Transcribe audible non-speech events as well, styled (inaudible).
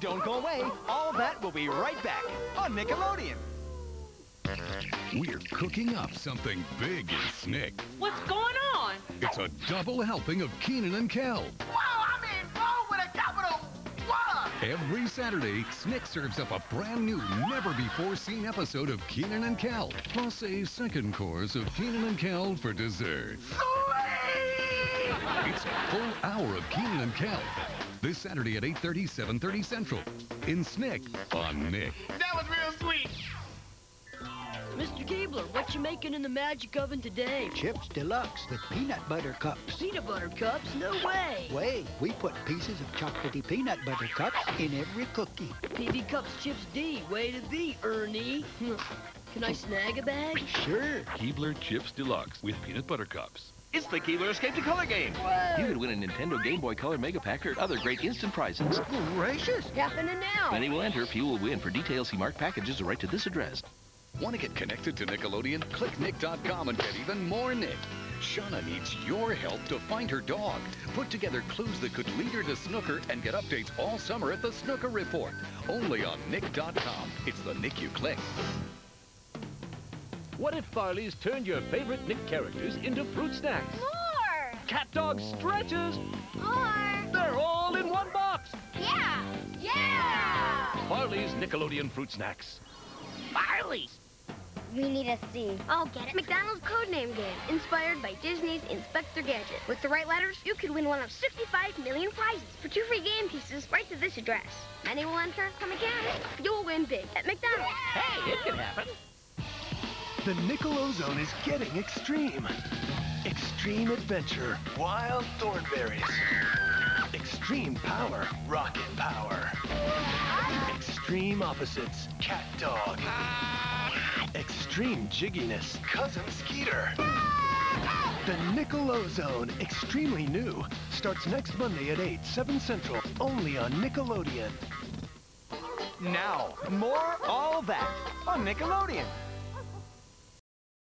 Don't go away. All that will be right back on Nickelodeon. We're cooking up something big in Snick. What's going on? It's a double helping of Keenan and Kel. Wow, I'm in roll with a capital one! Every Saturday, Snick serves up a brand new, never-before-seen episode of Keenan and Kel, plus a second course of Keenan and Kel for dessert. Sweet! It's a full hour of Keenan and Kel. This Saturday at 8.30, 7.30 Central. In Snick on Nick. That was real sweet. Mr. Keebler, what you making in the magic oven today? Chips Deluxe with peanut butter cups. Peanut butter cups? No way. Way, we put pieces of chocolatey peanut butter cups in every cookie. PB Cups Chips D. Way to be, Ernie. (laughs) Can I snag a bag? Sure. Keebler Chips Deluxe with peanut butter cups. It's the Keebler Escape to Color game. Whoa. You can win a Nintendo Game Boy Color Mega Pack or other great instant prizes. Gracious. Happening now. Many will enter, few will win. For details, see marked packages or write to this address. Want to get connected to Nickelodeon? Click Nick.com and get even more Nick. Shauna needs your help to find her dog. Put together clues that could lead her to Snooker and get updates all summer at the Snooker Report. Only on Nick.com. It's the Nick you click. What if Farley's turned your favorite Nick characters into fruit snacks? More! Cat Dog Stretches! More! They're all in one box! Yeah! Yeah! Farley's Nickelodeon Fruit Snacks. Farley's! We need a C. I'll get it. McDonald's Codename Game, inspired by Disney's Inspector Gadget. With the right letters, you could win one of 65 million prizes. For two free game pieces, write to this address. Many will enter, come again. You'll win big at McDonald's. Hey, it can happen. The Nickel-O-Zone is getting extreme. Extreme adventure, wild Thornberrys. Extreme power, rocket power. Extreme opposites, cat dog. Extreme jigginess, cousin Skeeter. The Nickel-O-Zone, extremely new, starts next Monday at 8, 7 Central, only on Nickelodeon. Now, more All That on Nickelodeon.